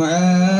my